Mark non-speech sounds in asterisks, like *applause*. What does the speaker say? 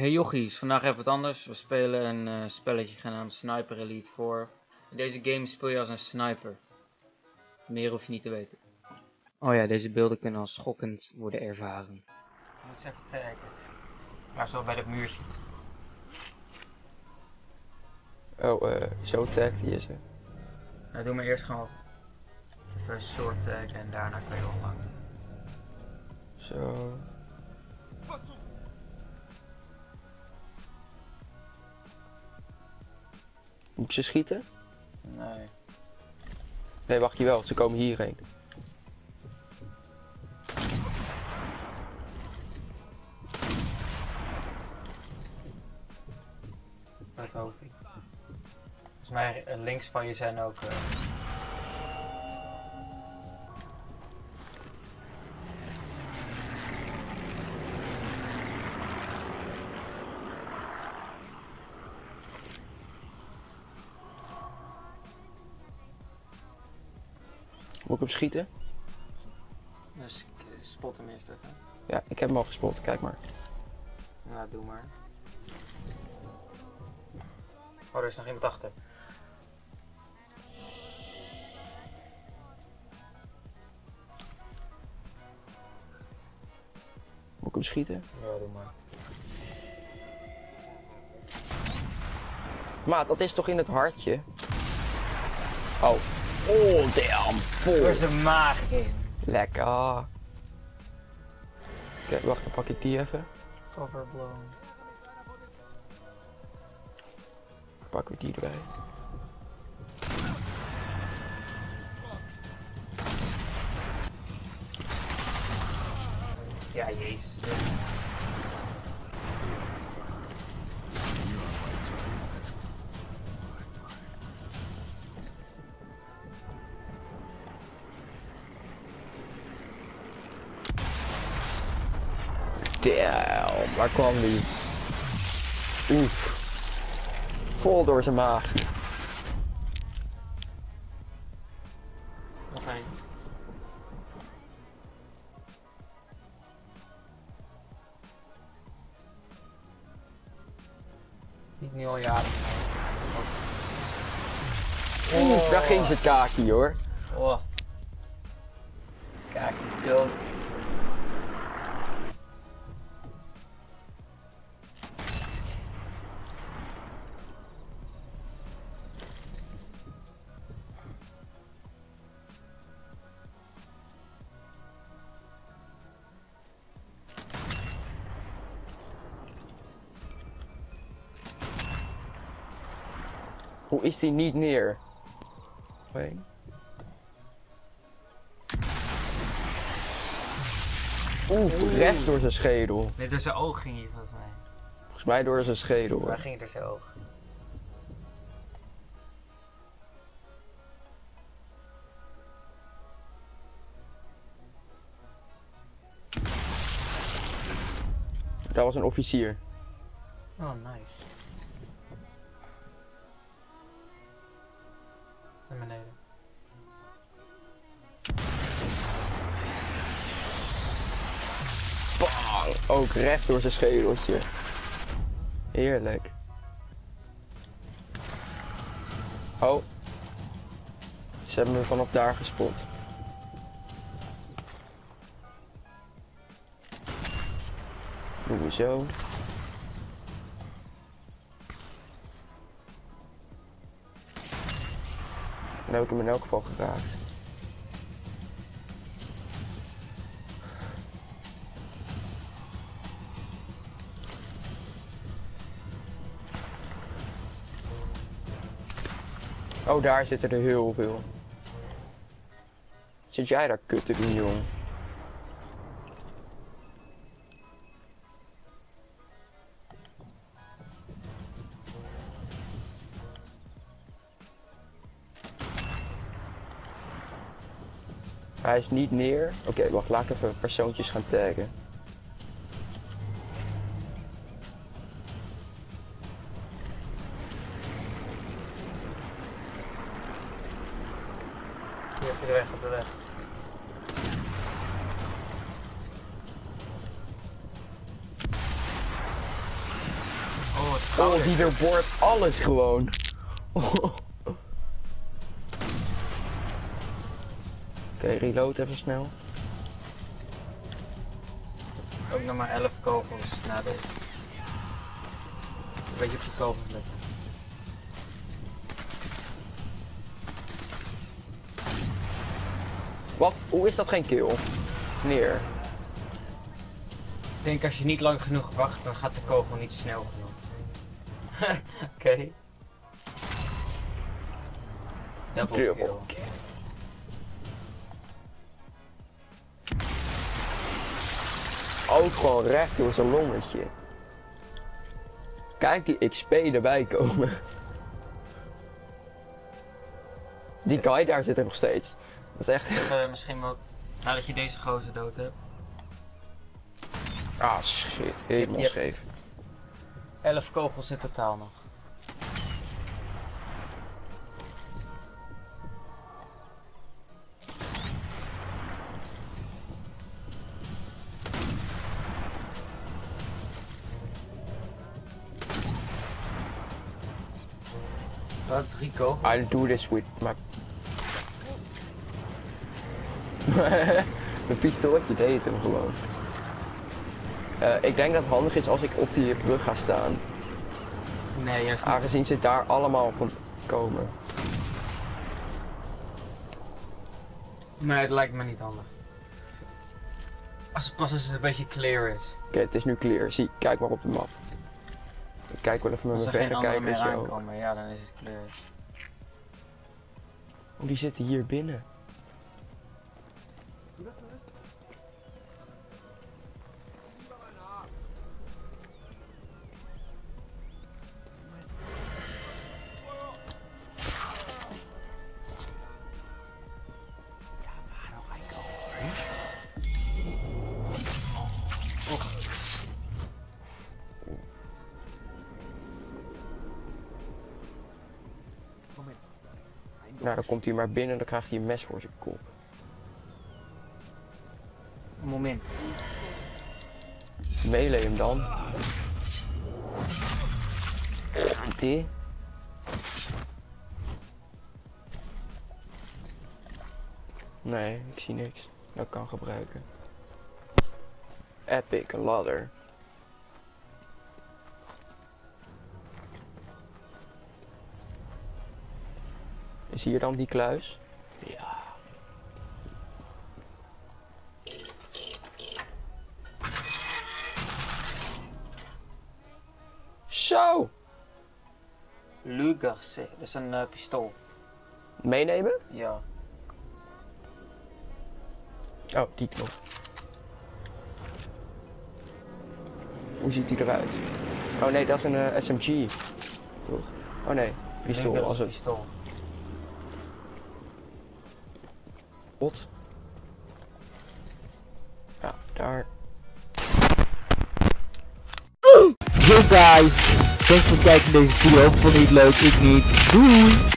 Hey jochies, vandaag even wat anders. We spelen een eh, spelletje genaamd Sniper Elite 4. In deze game speel je als een sniper. Meer hoef je niet te weten. Oh ja, deze beelden kunnen als schokkend worden ervaren. Je moet eens even kijken. Maar zo bij dat muurtje. Oh, eh, zo tag die is er. Nou, doe maar eerst gewoon even een short tag en daarna kan je online. Zo. Moet ik ze schieten? Nee. Nee, wacht je wel, ze komen hierheen. Dat hoop ik. Volgens mij eh, links van je zijn ook. eh, Moet ik hem schieten? dus spot hem eerst even. Ja, ik heb hem al gespot, kijk maar. Nou, doe maar. Oh, er is nog iemand achter. Moet ik hem schieten? Ja, doe maar. Maat, dat is toch in het hartje? Oh. Oh, damn. Er Vol. is een maag in. Lekker. Oké, wacht, dan pak ik die even. Overblown. Pakken we die erbij. Ja, jezus. Damn, waar kwam die? Oef. Vol door zijn maag. Nog één. Niet nu al jaren. Oeh, daar ging zijn kaakje hoor. Oh. Kijk, is dood. Hoe is die niet neer? Nee. Oeh, recht door zijn schedel. Nee, door zijn oog ging hij volgens mij. Volgens mij door zijn schedel. Waar ging hij door zijn oog? Dat was een officier. Oh, nice. Naar beneden. Ook recht door zijn schedeltje. Heerlijk. Oh. Ze hebben me vanaf daar gespot. Doen we zo. Dan heb ik hem in elk geval geraakt. Oh, daar zitten er heel veel. Zit jij daar kut te jong? Hij is niet neer. Oké, wacht, laat ik even persoontjes gaan taggen. Hier, op de weg, op de weg. Oh, die doorboort alles gewoon. *laughs* Oké, reload even snel. Ook nog maar 11 kogels na deze. Een beetje op je kogels letten. Wat? Hoe is dat geen kill? Neer. Ik denk als je niet lang genoeg wacht, dan gaat de kogel niet snel genoeg. *laughs* Oké. Double Double kill. Ook gewoon recht door zijn longetje. Kijk die XP erbij komen. Die guy daar zit er nog steeds. Dat is echt... Eh, misschien wat nadat je deze gozer dood hebt. Ah shit, helemaal scheef. 11 kogels in totaal nog. Wat drie kogels? I do this with my... *laughs* Mijn pistooltje deed hem gewoon. Eh, ik denk dat het handig is als ik op die brug ga staan. Nee, juist niet. Aangezien ze daar allemaal van komen. Nee, het lijkt me niet handig. Als het pas als het een beetje clear is. Oké, het is nu clear. Zie, kijk maar op de map. Ik kijk wel even met mijn er verrekijker zo. aankomen, ja, dan is het clear. Oh, die zitten hier binnen. Nou, dan komt hij maar binnen en dan krijgt hij een mes voor zijn kop. Moment. Melee hem dan. Die. Nee, ik zie niks. Dat kan gebruiken. Epic ladder. Is hier dan die kluis? Ja. Zo! Lugerse, dat is een eh, pistool. Meenemen? Ja. Oh, die knop. Hoe ziet die eruit? Oh nee, dat is een eh, SMG. Oh nee, pistool als het pistool. Bot. Ja, daar. Yo guys, thanks voor het kijken naar deze video. Vond je het leuk? Ik niet. Doei!